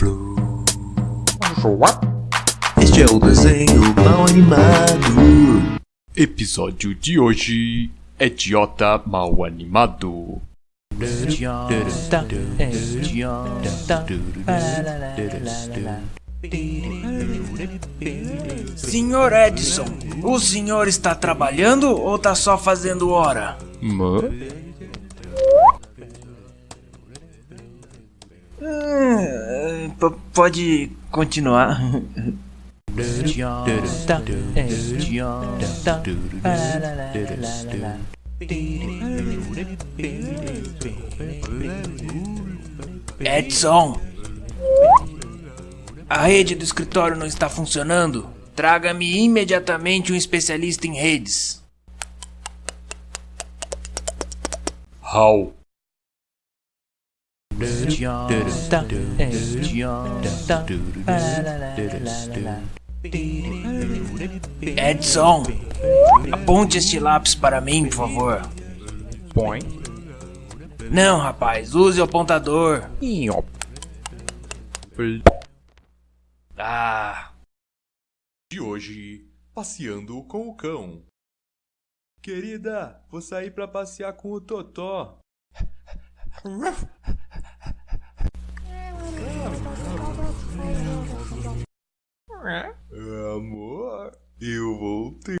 Flow. Este é o desenho mal animado. Episódio de hoje: Idiota Mal Animado. Senhor Edson, o senhor está trabalhando ou tá só fazendo hora? Mã? P- pode continuar. Edson, a rede do escritório não está funcionando. Traga-me imediatamente um especialista em redes. How? Edson, aponte este lápis para mim, por favor. Põe. Não, rapaz, use o apontador. Ah, De hoje, passeando com o cão. Querida, vou sair pra passear com o Totó. Amor, eu voltei.